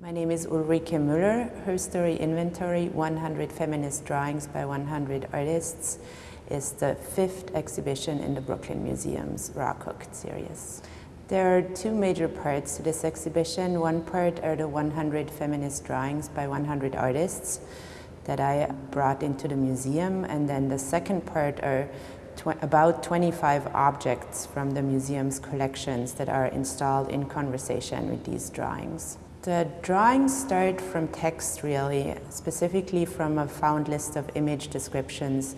My name is Ulrike Müller. Herstory Inventory 100 Feminist Drawings by 100 Artists is the fifth exhibition in the Brooklyn Museum's Raw Cooked series. There are two major parts to this exhibition. One part are the 100 feminist drawings by 100 artists that I brought into the museum, and then the second part are tw about 25 objects from the museum's collections that are installed in conversation with these drawings. The drawings start from text really, specifically from a found list of image descriptions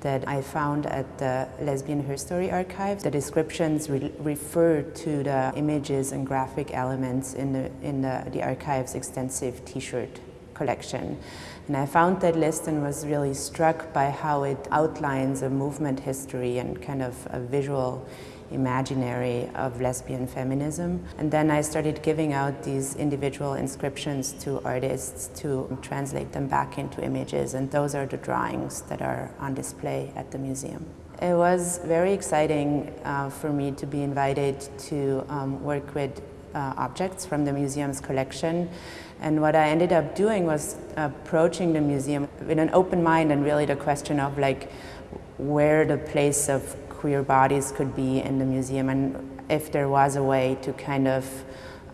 that I found at the Lesbian Herstory archive. The descriptions re refer to the images and graphic elements in the, in the, the archive's extensive t-shirt collection. And I found that list and was really struck by how it outlines a movement history and kind of a visual imaginary of lesbian feminism. And then I started giving out these individual inscriptions to artists to translate them back into images, and those are the drawings that are on display at the museum. It was very exciting uh, for me to be invited to um, work with uh, objects from the museum's collection. And what I ended up doing was approaching the museum with an open mind and really the question of like where the place of queer bodies could be in the museum and if there was a way to kind of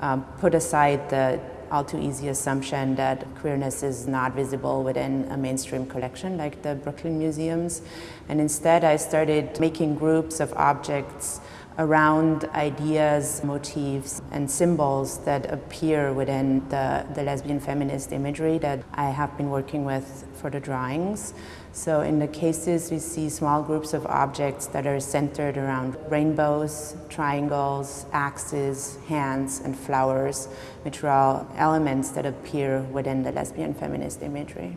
um, put aside the all too easy assumption that queerness is not visible within a mainstream collection like the Brooklyn Museums. And instead I started making groups of objects around ideas, motifs, and symbols that appear within the, the lesbian feminist imagery that I have been working with for the drawings. So in the cases, we see small groups of objects that are centered around rainbows, triangles, axes, hands, and flowers, which are all elements that appear within the lesbian feminist imagery.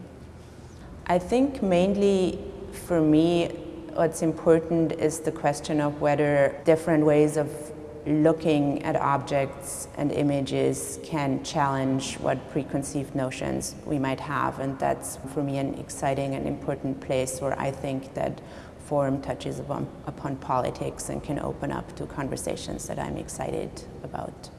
I think mainly for me, what's important is the question of whether different ways of looking at objects and images can challenge what preconceived notions we might have and that's for me an exciting and important place where I think that form touches upon, upon politics and can open up to conversations that I'm excited about.